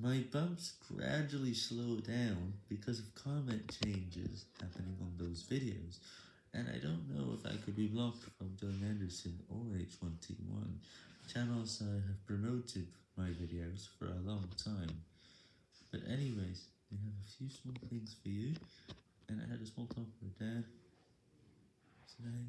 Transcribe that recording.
My bumps gradually slow down because of comment changes happening on those videos, and I don't know if I could be blocked from Dylan Anderson or H1T1, channels I have promoted my videos for a long time. But anyways, I have a few small things for you, and I had a small talk with Dad today.